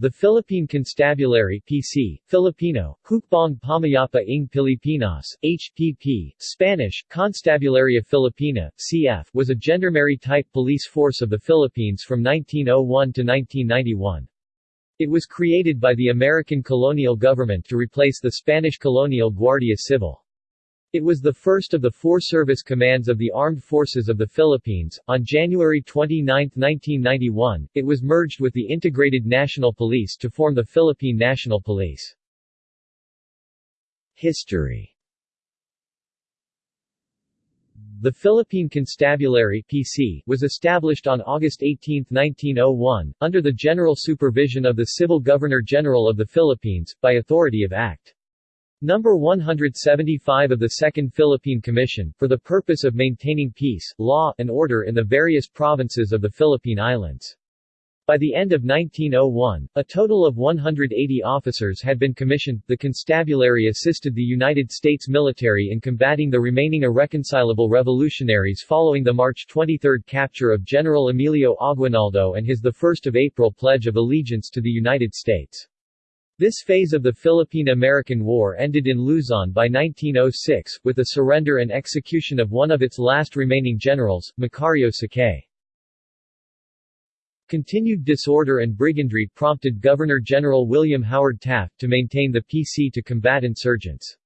The Philippine Constabulary PC, Filipino, Hukbong Pamayapa ng Pilipinas, HPP, Spanish, Constabularia Filipina, CF, was a gendarmerie-type police force of the Philippines from 1901 to 1991. It was created by the American colonial government to replace the Spanish colonial Guardia Civil. It was the first of the four service commands of the Armed Forces of the Philippines. On January 29, 1991, it was merged with the Integrated National Police to form the Philippine National Police. History The Philippine Constabulary PC was established on August 18, 1901, under the general supervision of the Civil Governor-General of the Philippines, by authority of Act. Number 175 of the Second Philippine Commission, for the purpose of maintaining peace, law, and order in the various provinces of the Philippine Islands. By the end of 1901, a total of 180 officers had been commissioned. The constabulary assisted the United States military in combating the remaining irreconcilable revolutionaries following the March 23 capture of General Emilio Aguinaldo and his 1 April Pledge of Allegiance to the United States. This phase of the Philippine-American War ended in Luzon by 1906, with the surrender and execution of one of its last remaining generals, Macario Sakay. Continued disorder and brigandry prompted Governor-General William Howard Taft to maintain the PC to combat insurgents.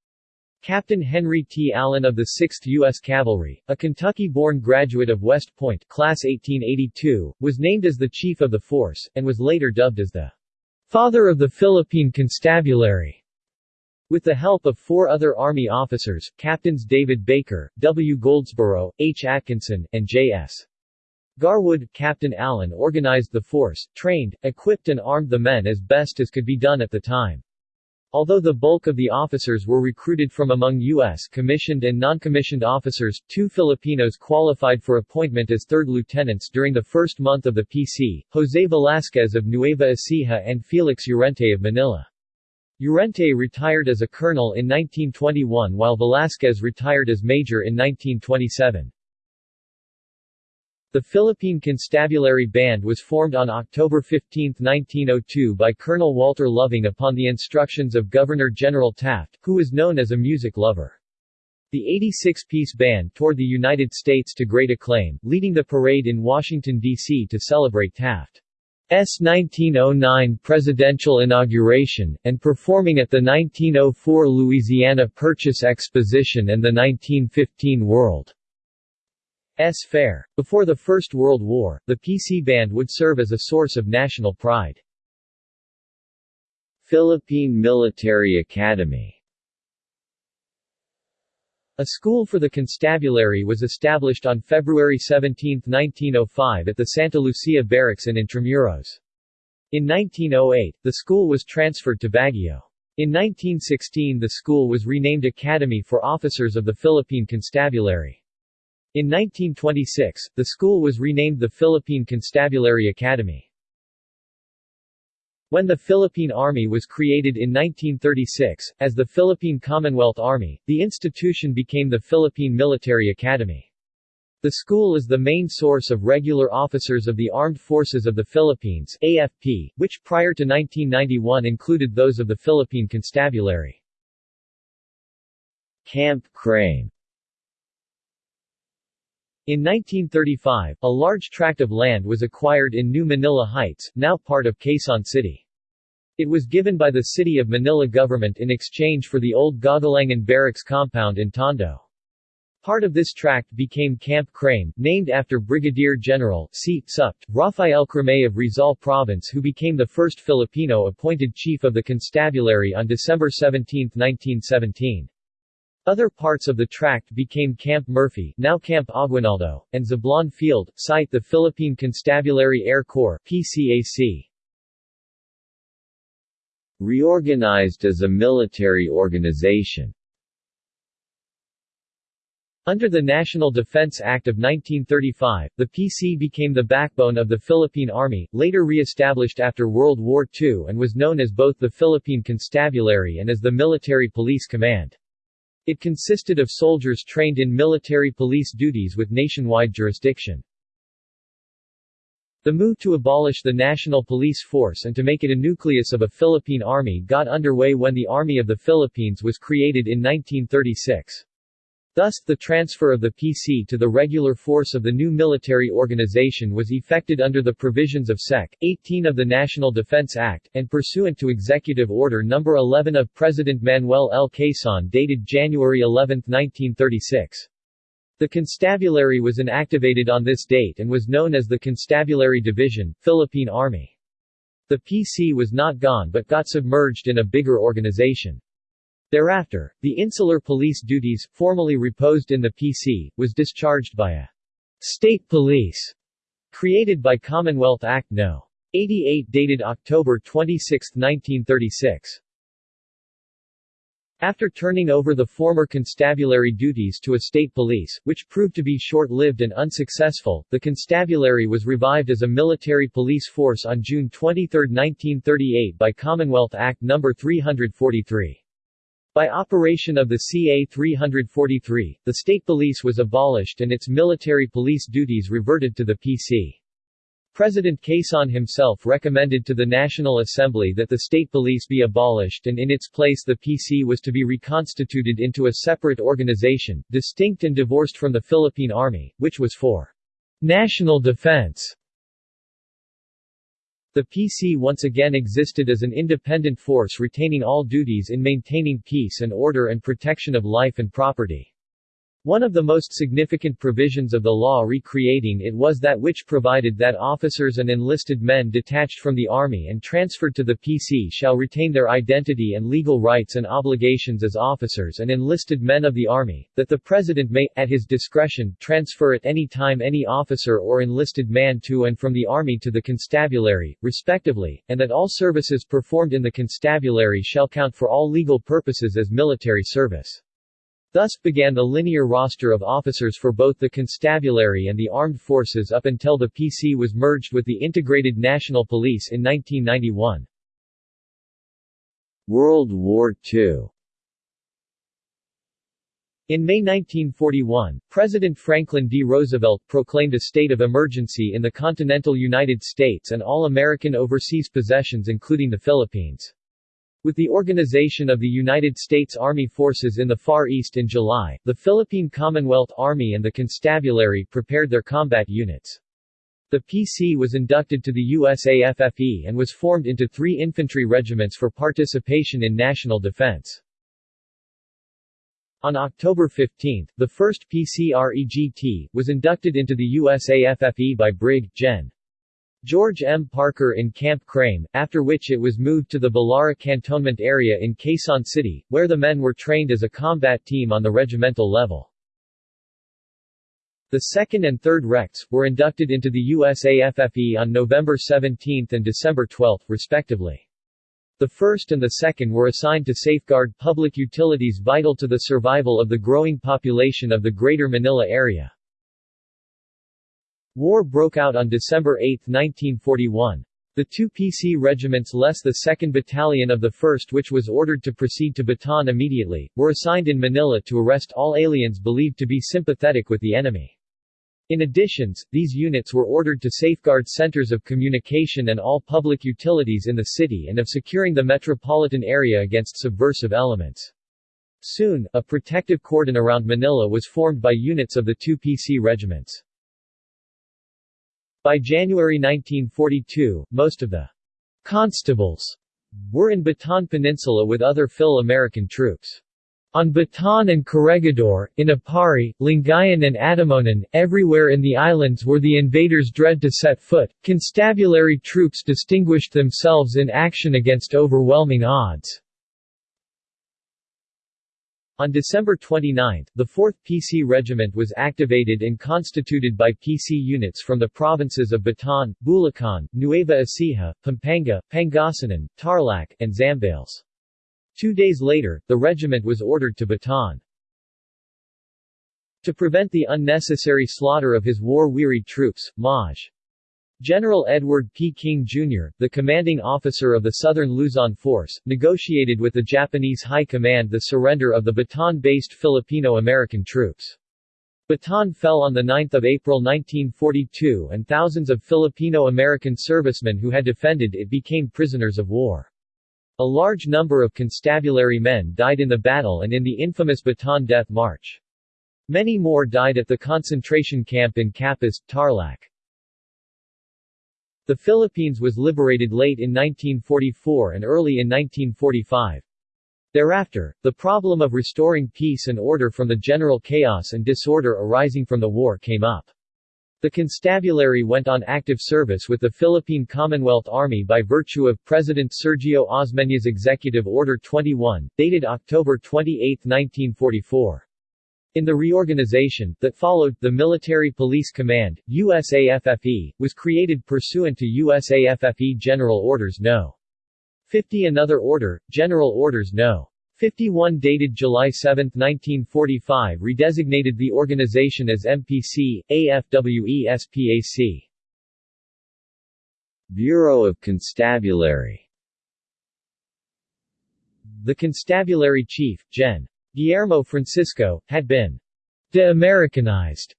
Captain Henry T. Allen of the 6th U.S. Cavalry, a Kentucky-born graduate of West Point class 1882, was named as the chief of the force, and was later dubbed as the father of the Philippine Constabulary. With the help of four other Army officers, Captains David Baker, W. Goldsboro, H. Atkinson, and J.S. Garwood, Captain Allen organized the force, trained, equipped and armed the men as best as could be done at the time. Although the bulk of the officers were recruited from among U.S. commissioned and non-commissioned officers, two Filipinos qualified for appointment as third lieutenants during the first month of the PC, Jose Velasquez of Nueva Ecija and Felix Llorente of Manila. Llorente retired as a colonel in 1921 while Velasquez retired as major in 1927. The Philippine Constabulary Band was formed on October 15, 1902 by Colonel Walter Loving upon the instructions of Governor-General Taft, who was known as a music lover. The 86-piece band toured the United States to great acclaim, leading the parade in Washington, D.C. to celebrate Taft's 1909 presidential inauguration, and performing at the 1904 Louisiana Purchase Exposition and the 1915 World S. Fair. Before the First World War, the PC Band would serve as a source of national pride. Philippine Military Academy A school for the constabulary was established on February 17, 1905 at the Santa Lucia Barracks in Intramuros. In 1908, the school was transferred to Baguio. In 1916 the school was renamed Academy for Officers of the Philippine Constabulary. In 1926, the school was renamed the Philippine Constabulary Academy. When the Philippine Army was created in 1936, as the Philippine Commonwealth Army, the institution became the Philippine Military Academy. The school is the main source of regular officers of the Armed Forces of the Philippines AFP, which prior to 1991 included those of the Philippine Constabulary. Camp Crame in 1935, a large tract of land was acquired in New Manila Heights, now part of Quezon City. It was given by the City of Manila government in exchange for the old Gagalangin Barracks compound in Tondo. Part of this tract became Camp Crame, named after Brigadier General C. Supt. Rafael Crame of Rizal Province who became the first Filipino appointed chief of the constabulary on December 17, 1917. Other parts of the tract became Camp Murphy now Camp Aguinaldo, and Zablan Field, site the Philippine Constabulary Air Corps PCAC. Reorganized as a military organization under the National Defense Act of 1935, the PC became the backbone of the Philippine Army, later re-established after World War II and was known as both the Philippine Constabulary and as the Military Police Command. It consisted of soldiers trained in military police duties with nationwide jurisdiction. The move to abolish the National Police Force and to make it a nucleus of a Philippine army got underway when the Army of the Philippines was created in 1936. Thus, the transfer of the PC to the regular force of the new military organization was effected under the provisions of Sec. 18 of the National Defense Act, and pursuant to Executive Order No. 11 of President Manuel L. Quezon dated January 11, 1936. The constabulary was inactivated on this date and was known as the Constabulary Division, Philippine Army. The PC was not gone but got submerged in a bigger organization. Thereafter, the insular police duties, formerly reposed in the PC, was discharged by a state police created by Commonwealth Act No. 88 dated October 26, 1936. After turning over the former constabulary duties to a state police, which proved to be short-lived and unsuccessful, the constabulary was revived as a military police force on June 23, 1938 by Commonwealth Act No. 343. By operation of the CA 343, the state police was abolished and its military police duties reverted to the PC. President Quezon himself recommended to the National Assembly that the state police be abolished and in its place the PC was to be reconstituted into a separate organization, distinct and divorced from the Philippine Army, which was for national defense. The PC once again existed as an independent force retaining all duties in maintaining peace and order and protection of life and property. One of the most significant provisions of the law recreating it was that which provided that officers and enlisted men detached from the Army and transferred to the PC shall retain their identity and legal rights and obligations as officers and enlisted men of the Army, that the President may, at his discretion, transfer at any time any officer or enlisted man to and from the Army to the Constabulary, respectively, and that all services performed in the Constabulary shall count for all legal purposes as military service. Thus began the linear roster of officers for both the constabulary and the armed forces up until the PC was merged with the Integrated National Police in 1991. World War II in May 1941, President Franklin D. Roosevelt proclaimed a state of emergency in the continental United States and all American overseas possessions including the Philippines. With the organization of the United States Army Forces in the Far East in July, the Philippine Commonwealth Army and the Constabulary prepared their combat units. The PC was inducted to the USAFFE and was formed into three infantry regiments for participation in national defense. On October 15, the 1st PCREGT was inducted into the USAFFE by Brig. Gen. George M. Parker in Camp Crame, after which it was moved to the Balara Cantonment area in Quezon City, where the men were trained as a combat team on the regimental level. The 2nd and 3rd Recs, were inducted into the USAFFE on November 17 and December 12, respectively. The 1st and the 2nd were assigned to safeguard public utilities vital to the survival of the growing population of the Greater Manila area. War broke out on December 8, 1941. The two PC regiments less the 2nd Battalion of the 1st which was ordered to proceed to Bataan immediately, were assigned in Manila to arrest all aliens believed to be sympathetic with the enemy. In addition, these units were ordered to safeguard centers of communication and all public utilities in the city and of securing the metropolitan area against subversive elements. Soon, a protective cordon around Manila was formed by units of the two PC regiments. By January 1942, most of the constables were in Bataan Peninsula with other Phil-American troops. On Bataan and Corregidor, in Aparri, Lingayen and Atimonan, everywhere in the islands where the invaders dread to set foot, constabulary troops distinguished themselves in action against overwhelming odds. On December 29, the 4th PC Regiment was activated and constituted by PC units from the provinces of Bataan, Bulacan, Nueva Ecija, Pampanga, Pangasinan, Tarlac, and Zambales. Two days later, the regiment was ordered to Bataan. To prevent the unnecessary slaughter of his war-wearied troops, Maj. General Edward P. King, Jr., the commanding officer of the Southern Luzon Force, negotiated with the Japanese High Command the surrender of the Bataan-based Filipino-American troops. Bataan fell on 9 April 1942 and thousands of Filipino-American servicemen who had defended it became prisoners of war. A large number of constabulary men died in the battle and in the infamous Bataan Death March. Many more died at the concentration camp in Capas, Tarlac. The Philippines was liberated late in 1944 and early in 1945. Thereafter, the problem of restoring peace and order from the general chaos and disorder arising from the war came up. The constabulary went on active service with the Philippine Commonwealth Army by virtue of President Sergio Osmeña's Executive Order 21, dated October 28, 1944. In the reorganization that followed, the Military Police Command, USAFFE, was created pursuant to USAFFE General Orders No. 50 Another order, General Orders No. 51 dated July 7, 1945 redesignated the organization as MPC, AFWE-SPAC. Bureau of Constabulary The constabulary chief, Gen. Guillermo Francisco, had been de-Americanized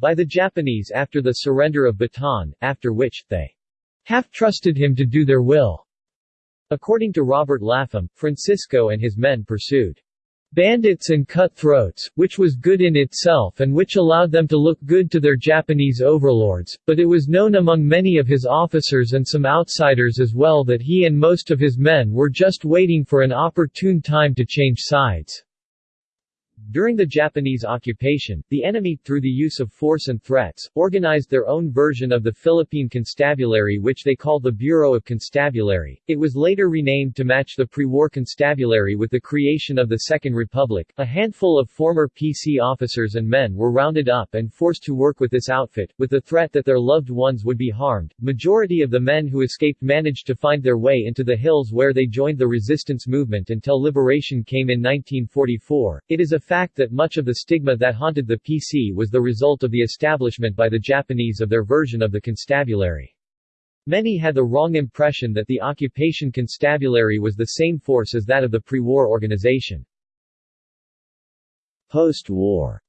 by the Japanese after the surrender of Bataan, after which, they half-trusted him to do their will. According to Robert Lapham, Francisco and his men pursued bandits and cutthroats, which was good in itself and which allowed them to look good to their Japanese overlords, but it was known among many of his officers and some outsiders as well that he and most of his men were just waiting for an opportune time to change sides. During the Japanese occupation, the enemy, through the use of force and threats, organized their own version of the Philippine Constabulary which they called the Bureau of Constabulary. It was later renamed to match the pre-war constabulary with the creation of the Second Republic. A handful of former PC officers and men were rounded up and forced to work with this outfit, with the threat that their loved ones would be harmed. Majority of the men who escaped managed to find their way into the hills where they joined the resistance movement until liberation came in 1944. It is a fact fact that much of the stigma that haunted the PC was the result of the establishment by the Japanese of their version of the constabulary. Many had the wrong impression that the occupation constabulary was the same force as that of the pre-war organization. Post-war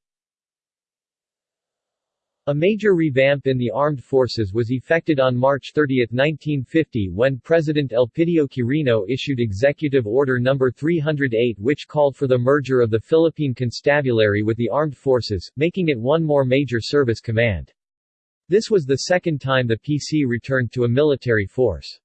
a major revamp in the armed forces was effected on March 30, 1950 when President Elpidio Quirino issued Executive Order No. 308 which called for the merger of the Philippine Constabulary with the armed forces, making it one more major service command. This was the second time the PC returned to a military force.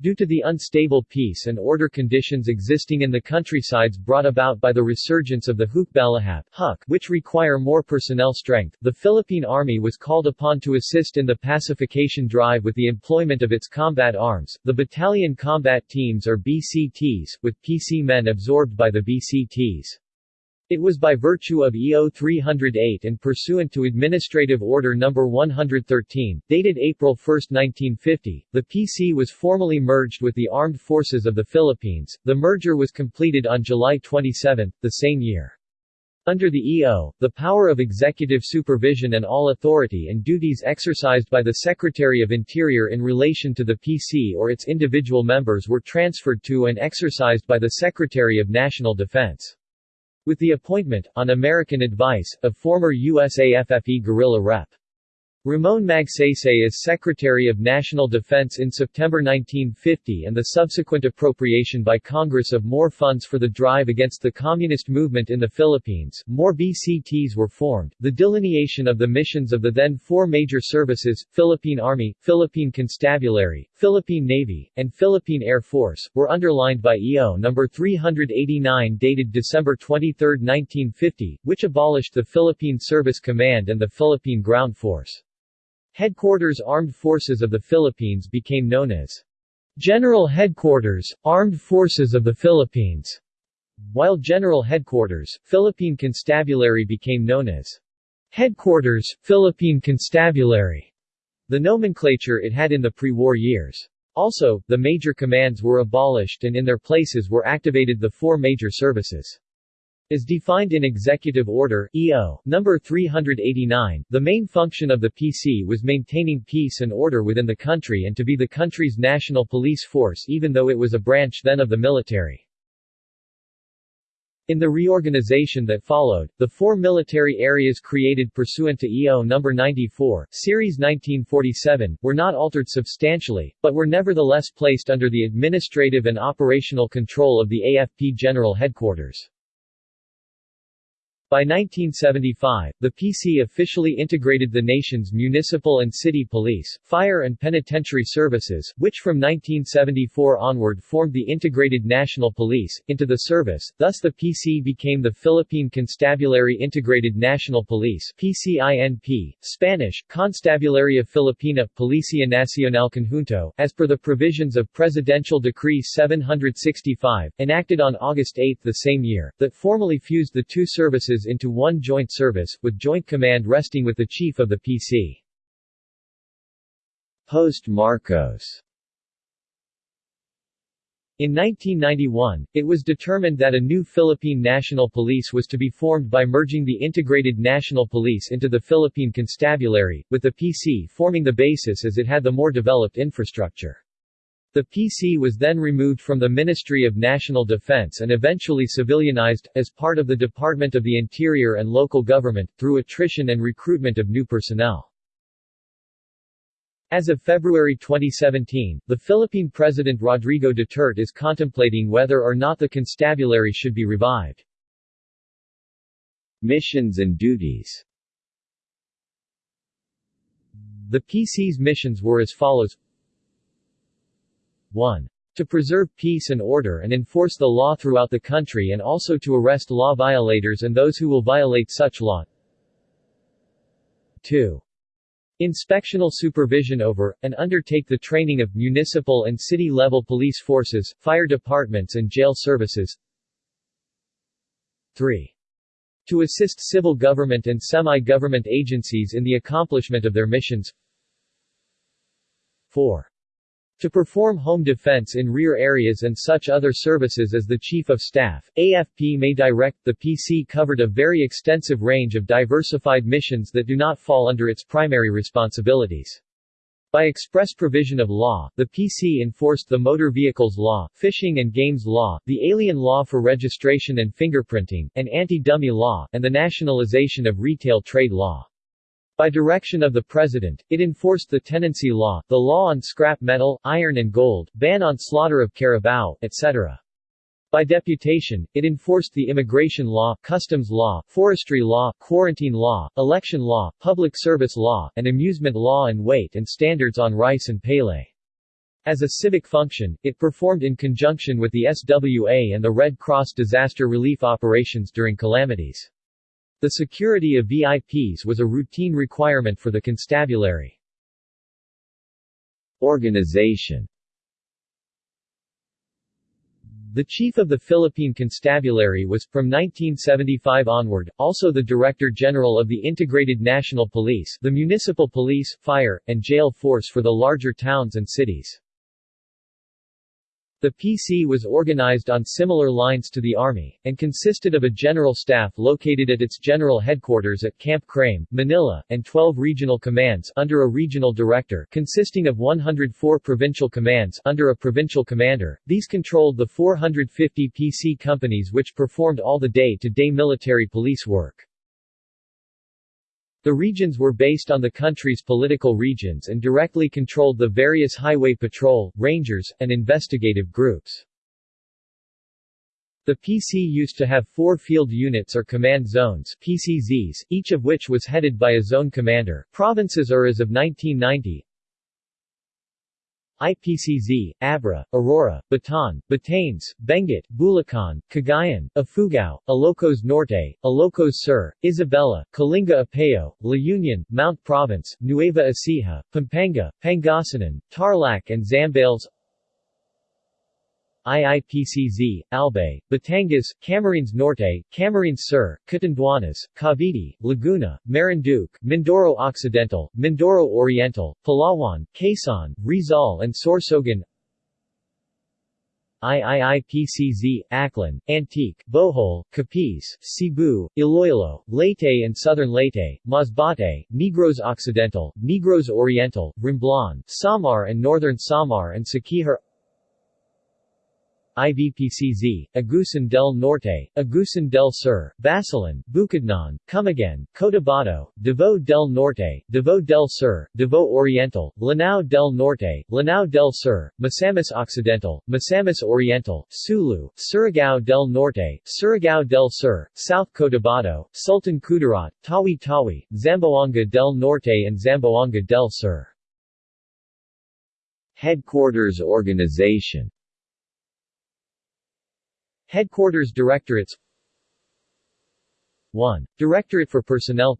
Due to the unstable peace and order conditions existing in the countrysides brought about by the resurgence of the Hukbalahap HUK, which require more personnel strength, the Philippine Army was called upon to assist in the pacification drive with the employment of its combat arms, the Battalion Combat Teams or BCTs, with PC men absorbed by the BCTs. It was by virtue of EO 308 and pursuant to Administrative Order No. 113, dated April 1, 1950, the PC was formally merged with the Armed Forces of the Philippines. The merger was completed on July 27, the same year. Under the EO, the power of executive supervision and all authority and duties exercised by the Secretary of Interior in relation to the PC or its individual members were transferred to and exercised by the Secretary of National Defense. With the appointment, on American advice, of former USAFFE guerrilla Rep. Ramon Magsaysay as Secretary of National Defense in September 1950 and the subsequent appropriation by Congress of more funds for the drive against the communist movement in the Philippines, more BCTs were formed. The delineation of the missions of the then four major services, Philippine Army, Philippine Constabulary, Philippine Navy, and Philippine Air Force, were underlined by EO No. 389 dated December 23, 1950, which abolished the Philippine Service Command and the Philippine Ground Force. Headquarters Armed Forces of the Philippines became known as General Headquarters, Armed Forces of the Philippines, while General Headquarters, Philippine Constabulary became known as Headquarters, Philippine Constabulary, the nomenclature it had in the pre-war years. Also, the major commands were abolished and in their places were activated the four major services. As defined in Executive Order EO number 389, the main function of the PC was maintaining peace and order within the country and to be the country's national police force even though it was a branch then of the military. In the reorganization that followed, the four military areas created pursuant to EO No. 94, Series 1947, were not altered substantially, but were nevertheless placed under the administrative and operational control of the AFP General Headquarters. By 1975, the PC officially integrated the nation's municipal and city police, fire and penitentiary services, which from 1974 onward formed the Integrated National Police, into the service, thus the PC became the Philippine Constabulary Integrated National Police PCINP, Spanish, Constabularia Filipina Policia Nacional Conjunto, as per the provisions of Presidential Decree 765, enacted on August 8 the same year, that formally fused the two services into one joint service, with joint command resting with the chief of the PC. Post-Marcos in 1991, it was determined that a new Philippine National Police was to be formed by merging the Integrated National Police into the Philippine Constabulary, with the PC forming the basis as it had the more developed infrastructure. The PC was then removed from the Ministry of National Defense and eventually civilianized, as part of the Department of the Interior and Local Government, through attrition and recruitment of new personnel. As of February 2017, the Philippine President Rodrigo Duterte is contemplating whether or not the constabulary should be revived. Missions and duties The PC's missions were as follows 1. To preserve peace and order and enforce the law throughout the country and also to arrest law violators and those who will violate such law. 2. Inspectional supervision over, and undertake the training of municipal and city-level police forces, fire departments and jail services. 3. To assist civil government and semi-government agencies in the accomplishment of their missions. 4. To perform home defense in rear areas and such other services as the Chief of Staff, AFP may direct, the PC covered a very extensive range of diversified missions that do not fall under its primary responsibilities. By express provision of law, the PC enforced the Motor Vehicles Law, Fishing and Games Law, the Alien Law for Registration and Fingerprinting, and Anti-Dummy Law, and the nationalization of retail trade law. By direction of the President, it enforced the tenancy law, the law on scrap metal, iron and gold, ban on slaughter of carabao, etc. By deputation, it enforced the immigration law, customs law, forestry law, quarantine law, election law, public service law, and amusement law and weight and standards on rice and pele. As a civic function, it performed in conjunction with the SWA and the Red Cross disaster relief operations during calamities. The security of VIPs was a routine requirement for the constabulary. Organization The chief of the Philippine Constabulary was, from 1975 onward, also the Director General of the Integrated National Police the municipal police, fire, and jail force for the larger towns and cities. The PC was organized on similar lines to the Army, and consisted of a general staff located at its general headquarters at Camp Crame, Manila, and 12 regional commands under a regional director consisting of 104 provincial commands under a provincial commander. These controlled the 450 PC companies which performed all the day-to-day -day military police work. The regions were based on the country's political regions and directly controlled the various highway patrol, rangers, and investigative groups. The PC used to have four field units or command zones PCZs, each of which was headed by a zone commander. Provinces are as of 1990, IPCZ, Abra, Aurora, Bataan, Batanes, Benguet, Bulacan, Cagayan, Ifugao, Ilocos Norte, Ilocos Sur, Isabela, Kalinga Apayao, La Union, Mount Province, Nueva Ecija, Pampanga, Pangasinan, Tarlac and Zambales IIPCZ, Albay, Batangas, Camarines Norte, Camarines Sur, Catanduanes, Cavite, Laguna, Marinduque, Mindoro Occidental, Mindoro Oriental, Palawan, Quezon, Rizal and Sorsogon. IIIPCZ, Aklan, Antique, Bohol, Capiz, Cebu, Iloilo, Leyte and Southern Leyte, Masbate, Negros Occidental, Negros Oriental, Romblon, Samar and Northern Samar and Siquijor IVPCZ, Agusan del Norte, Agusan del Sur, Basilan, Bukidnon, Camiguin, Cotabato, Davao del Norte, Davao del Sur, Davao Oriental, Lanao del Norte, Lanao del Sur, Misamis Occidental, Misamis Oriental, Sulu, Surigao del Norte, Surigao del Sur, South Cotabato, Sultan Kudarat, Tawi-Tawi, Zamboanga del Norte and Zamboanga del Sur. Headquarters organization Headquarters Directorates 1. Directorate for Personnel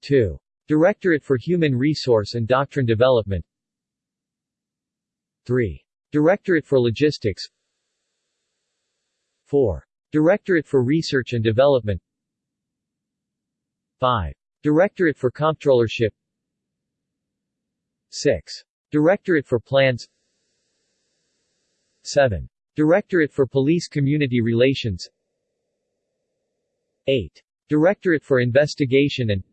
2. Directorate for Human Resource and Doctrine Development 3. Directorate for Logistics 4. Directorate for Research and Development 5. Directorate for Comptrollership 6. Directorate for Plans 7. Directorate for Police Community Relations 8. Directorate for Investigation and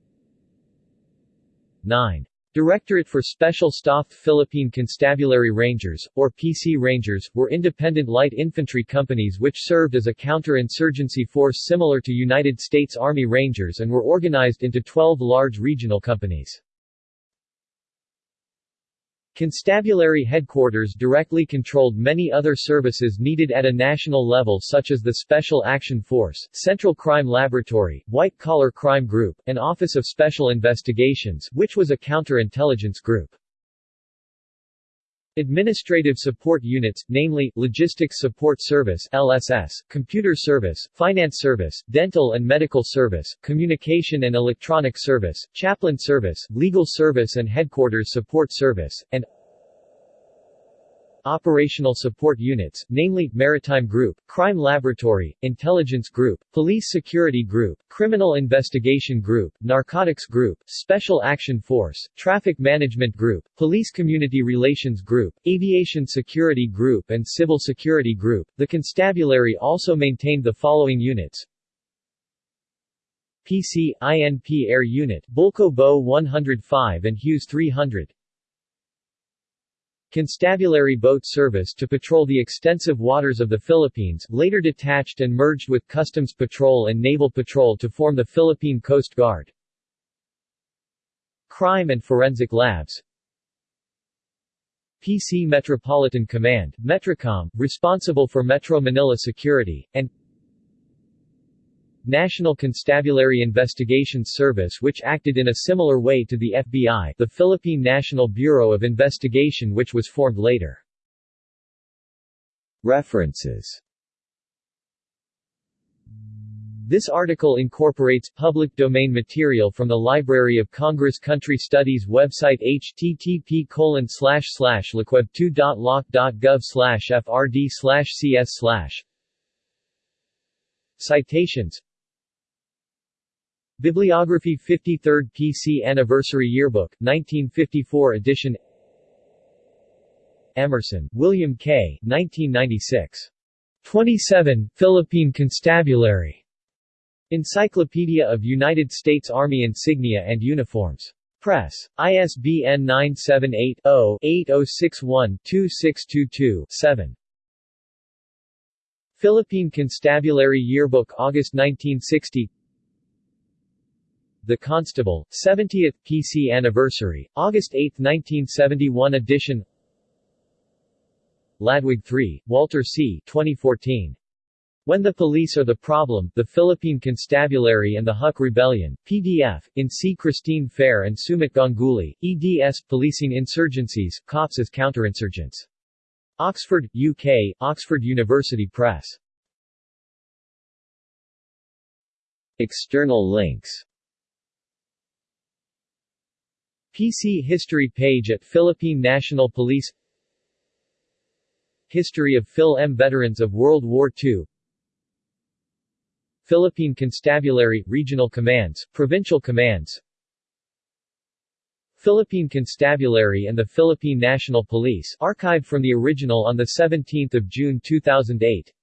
9. Directorate for Special Staff Philippine Constabulary Rangers, or PC Rangers, were independent light infantry companies which served as a counter-insurgency force similar to United States Army Rangers and were organized into 12 large regional companies. Constabulary headquarters directly controlled many other services needed at a national level such as the Special Action Force, Central Crime Laboratory, White Collar Crime Group, and Office of Special Investigations which was a counterintelligence group. Administrative support units, namely, Logistics Support Service LSS, Computer Service, Finance Service, Dental and Medical Service, Communication and Electronic Service, Chaplain Service, Legal Service and Headquarters Support Service, and operational support units, namely, Maritime Group, Crime Laboratory, Intelligence Group, Police Security Group, Criminal Investigation Group, Narcotics Group, Special Action Force, Traffic Management Group, Police Community Relations Group, Aviation Security Group and Civil Security Group. The constabulary also maintained the following units, PC, INP Air Unit, Bölkow Bo 105 and Hughes 300 Constabulary boat service to patrol the extensive waters of the Philippines, later detached and merged with Customs Patrol and Naval Patrol to form the Philippine Coast Guard. Crime and Forensic Labs PC Metropolitan Command, Metrocom, responsible for Metro Manila security, and National Constabulary Investigations Service which acted in a similar way to the FBI the Philippine National Bureau of Investigation which was formed later. References. This article incorporates public domain material from the Library of Congress Country Studies website http colon slash slash 2.loc.gov slash frd cs Citations Bibliography 53rd PC Anniversary Yearbook, 1954 edition Emerson, William K. 1996. 27, Philippine Constabulary. Encyclopedia of United States Army Insignia and Uniforms. Press. ISBN 978-0-8061-2622-7. Philippine Constabulary Yearbook August 1960 the Constable, 70th PC Anniversary, August 8, 1971 edition Ladwig 3, Walter C. 2014. When the Police Are the Problem, The Philippine Constabulary and the Huk Rebellion, PDF, in C. Christine Fair and Sumit Ganguly, eds, Policing Insurgencies, Cops as Counterinsurgents. Oxford, UK, Oxford University Press. External links PC History page at Philippine National Police. History of Phil M. Veterans of World War II Philippine Constabulary, Regional Commands, Provincial Commands. Philippine Constabulary and the Philippine National Police archived from the original on 17 June 2008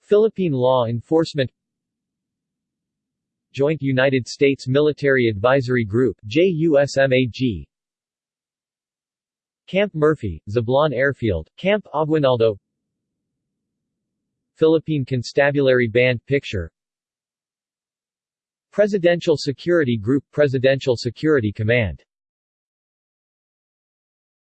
Philippine Law Enforcement Joint United States Military Advisory Group JUSMAG Camp Murphy, Zablan Airfield, Camp Aguinaldo. Philippine Constabulary Band Picture. Presidential Security Group Presidential Security Command